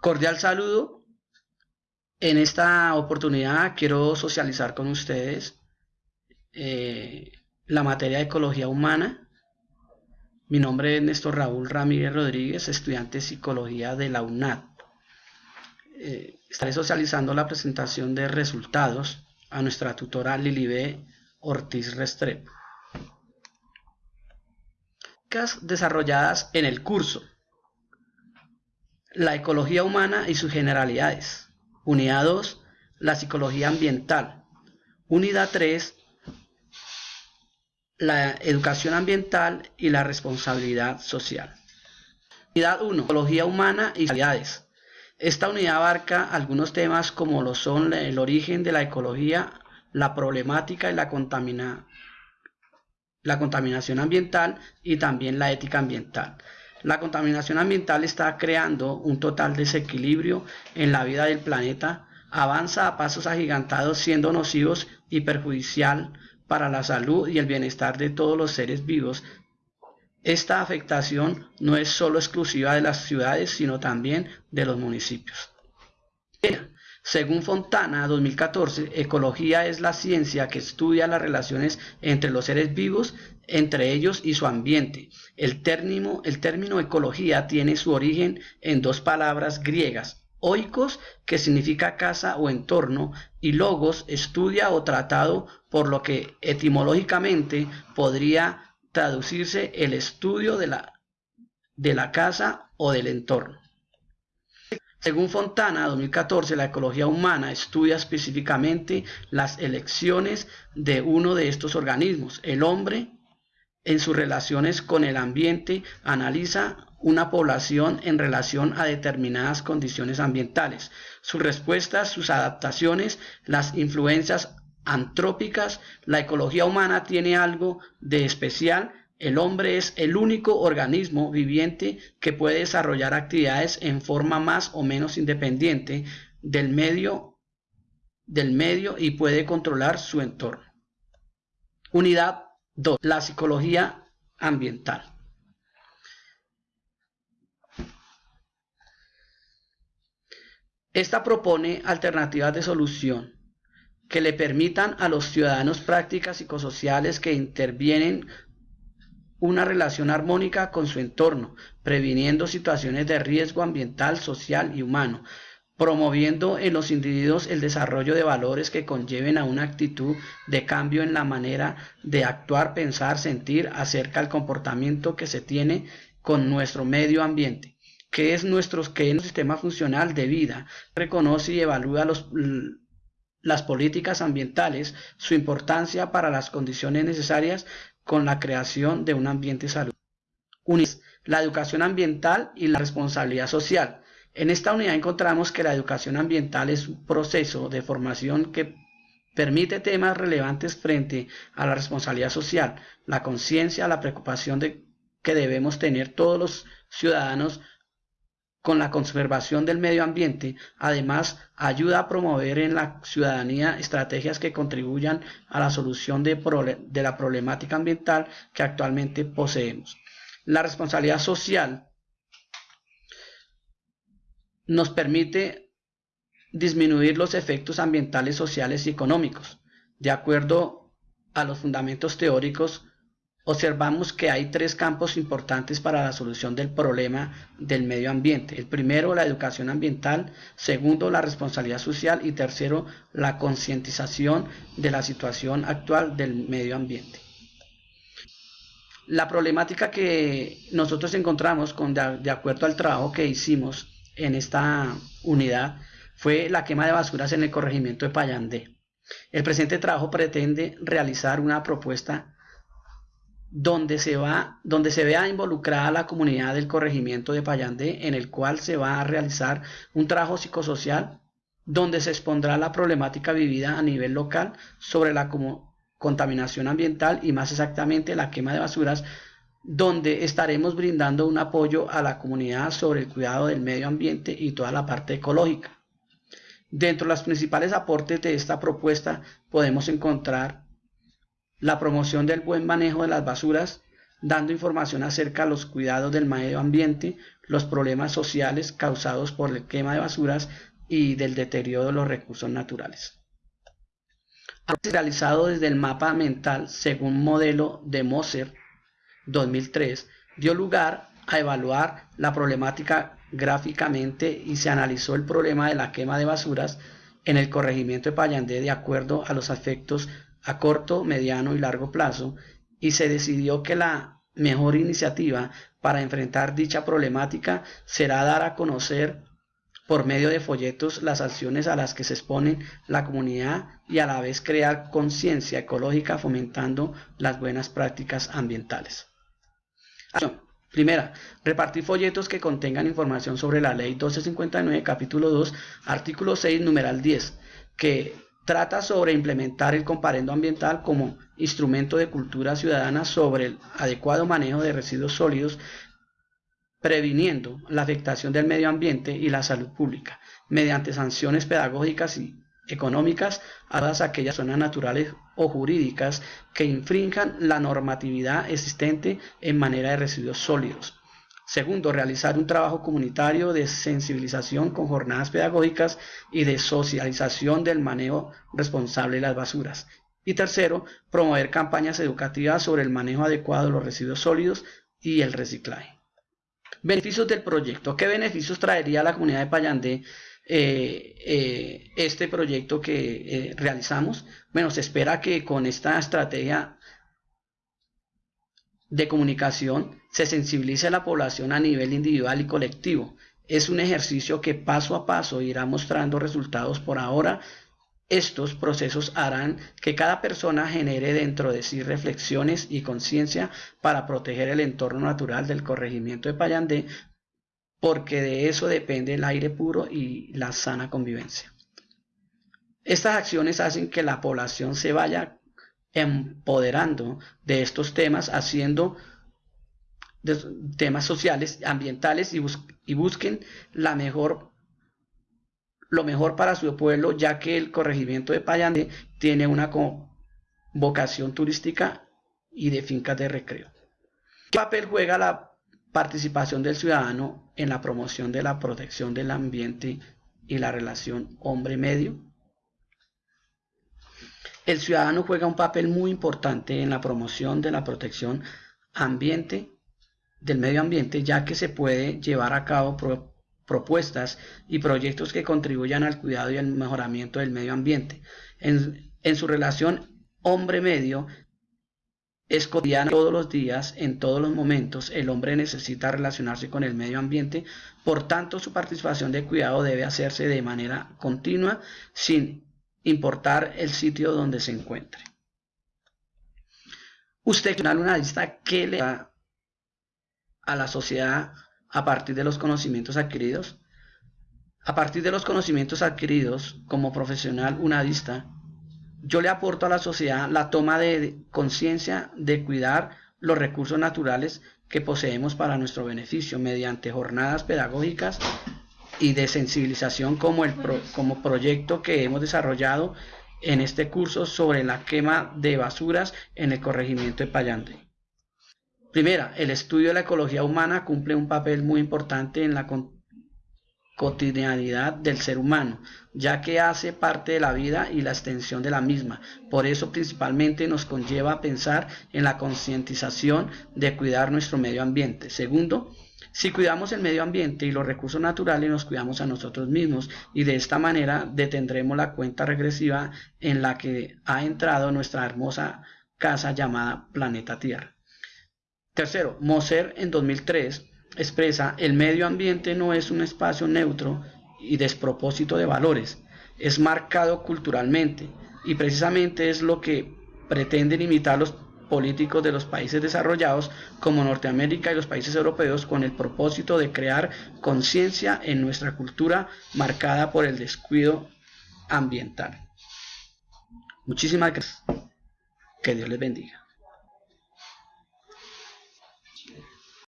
Cordial saludo. En esta oportunidad quiero socializar con ustedes eh, la materia de ecología humana. Mi nombre es Néstor Raúl Ramírez Rodríguez, estudiante de psicología de la UNAD. Eh, estaré socializando la presentación de resultados a nuestra tutora Lilibe Ortiz Restrepo. Desarrolladas en el curso la ecología humana y sus generalidades. Unidad 2, la psicología ambiental. Unidad 3, la educación ambiental y la responsabilidad social. Unidad 1, ecología humana y generalidades. Esta unidad abarca algunos temas como lo son el origen de la ecología, la problemática y la, la contaminación ambiental y también la ética ambiental. La contaminación ambiental está creando un total desequilibrio en la vida del planeta, avanza a pasos agigantados siendo nocivos y perjudicial para la salud y el bienestar de todos los seres vivos. Esta afectación no es solo exclusiva de las ciudades, sino también de los municipios. Según Fontana 2014, ecología es la ciencia que estudia las relaciones entre los seres vivos, entre ellos y su ambiente. El término, el término ecología tiene su origen en dos palabras griegas, oikos, que significa casa o entorno, y logos, estudia o tratado, por lo que etimológicamente podría traducirse el estudio de la, de la casa o del entorno. Según Fontana, 2014, la ecología humana estudia específicamente las elecciones de uno de estos organismos. El hombre, en sus relaciones con el ambiente, analiza una población en relación a determinadas condiciones ambientales. Sus respuestas, sus adaptaciones, las influencias antrópicas, la ecología humana tiene algo de especial el hombre es el único organismo viviente que puede desarrollar actividades en forma más o menos independiente del medio, y puede controlar su entorno. Unidad 2. La psicología ambiental. Esta propone alternativas de solución que le permitan a los ciudadanos prácticas psicosociales que intervienen una relación armónica con su entorno, previniendo situaciones de riesgo ambiental, social y humano, promoviendo en los individuos el desarrollo de valores que conlleven a una actitud de cambio en la manera de actuar, pensar, sentir acerca del comportamiento que se tiene con nuestro medio ambiente que es nuestro que es sistema funcional de vida, reconoce y evalúa los, las políticas ambientales, su importancia para las condiciones necesarias con la creación de un ambiente saludable. La educación ambiental y la responsabilidad social. En esta unidad encontramos que la educación ambiental es un proceso de formación que permite temas relevantes frente a la responsabilidad social, la conciencia, la preocupación de que debemos tener todos los ciudadanos con la conservación del medio ambiente, además ayuda a promover en la ciudadanía estrategias que contribuyan a la solución de, la problemática ambiental que actualmente poseemos. La responsabilidad social nos permite disminuir los efectos ambientales, sociales y económicos, de acuerdo a los fundamentos teóricos observamos que hay tres campos importantes para la solución del problema del medio ambiente. El primero, la educación ambiental, segundo, la responsabilidad social y tercero, la concientización de la situación actual del medio ambiente. La problemática que nosotros encontramos con, de acuerdo al trabajo que hicimos en esta unidad fue la quema de basuras en el corregimiento de Payandé. El presente trabajo pretende realizar una propuesta donde se, va, donde se vea involucrada la comunidad del corregimiento de Payandé, en el cual se va a realizar un trabajo psicosocial donde se expondrá la problemática vivida a nivel local sobre la contaminación ambiental y más exactamente la quema de basuras, donde estaremos brindando un apoyo a la comunidad sobre el cuidado del medio ambiente y toda la parte ecológica. Dentro de los principales aportes de esta propuesta podemos encontrar la promoción del buen manejo de las basuras, dando información acerca de los cuidados del medio ambiente, los problemas sociales causados por el quema de basuras y del deterioro de los recursos naturales. Realizado desde el mapa mental según modelo de Moser 2003, dio lugar a evaluar la problemática gráficamente y se analizó el problema de la quema de basuras en el corregimiento de Payandé de acuerdo a los efectos a corto, mediano y largo plazo y se decidió que la mejor iniciativa para enfrentar dicha problemática será dar a conocer por medio de folletos las acciones a las que se expone la comunidad y a la vez crear conciencia ecológica fomentando las buenas prácticas ambientales. Primera, repartir folletos que contengan información sobre la Ley 1259, capítulo 2, artículo 6, numeral 10, que trata sobre implementar el comparendo ambiental como instrumento de cultura ciudadana sobre el adecuado manejo de residuos sólidos, previniendo la afectación del medio ambiente y la salud pública, mediante sanciones pedagógicas y económicas a todas aquellas zonas naturales o jurídicas que infrinjan la normatividad existente en manera de residuos sólidos. Segundo, realizar un trabajo comunitario de sensibilización con jornadas pedagógicas y de socialización del manejo responsable de las basuras. Y tercero, promover campañas educativas sobre el manejo adecuado de los residuos sólidos y el reciclaje. Beneficios del proyecto. ¿Qué beneficios traería a la comunidad de Payandé eh, eh, este proyecto que eh, realizamos. Bueno, se espera que con esta estrategia de comunicación se sensibilice a la población a nivel individual y colectivo. Es un ejercicio que paso a paso irá mostrando resultados por ahora. Estos procesos harán que cada persona genere dentro de sí reflexiones y conciencia para proteger el entorno natural del corregimiento de Payandé porque de eso depende el aire puro y la sana convivencia. Estas acciones hacen que la población se vaya empoderando de estos temas, haciendo temas sociales, ambientales y, busquen la mejor, lo mejor para su pueblo, ya que el corregimiento de Payande tiene una vocación turística y de fincas de recreo. ¿Qué papel juega la participación del ciudadano en la promoción de la protección del ambiente y la relación hombre-medio. El ciudadano juega un papel muy importante en la promoción de la protección ambiente del medio ambiente, ya que se puede llevar a cabo propuestas y proyectos que contribuyan al cuidado y al mejoramiento del medio ambiente. En, su relación hombre-medio es cotidiana todos los días, en todos los momentos, el hombre necesita relacionarse con el medio ambiente, por tanto su participación de cuidado debe hacerse de manera continua sin importar el sitio donde se encuentre. Usted, una lista que le da a la sociedad a partir de los conocimientos adquiridos. A partir de los conocimientos adquiridos como profesional unadista, yo le aporto a la sociedad la toma de conciencia de cuidar los recursos naturales que poseemos para nuestro beneficio mediante jornadas pedagógicas y de sensibilización como el como proyecto que hemos desarrollado en este curso sobre la quema de basuras en el corregimiento de Payante. Primera, el estudio de la ecología humana cumple un papel muy importante en la cotidianidad del ser humano, ya que hace parte de la vida y la extensión de la misma. Por eso principalmente nos conlleva a pensar en la concientización de cuidar nuestro medio ambiente. Segundo, si cuidamos el medio ambiente y los recursos naturales, nos cuidamos a nosotros mismos y de esta manera detendremos la cuenta regresiva en la que ha entrado nuestra hermosa casa llamada Planeta Tierra. Tercero, Moser en 2003 expresa, el medio ambiente no es un espacio neutro y despropósito de valores, es marcado culturalmente y precisamente es lo que pretenden imitar los políticos de los países desarrollados como Norteamérica y los países europeos con el propósito de crear conciencia en nuestra cultura marcada por el descuido ambiental. Muchísimas gracias. Que Dios les bendiga.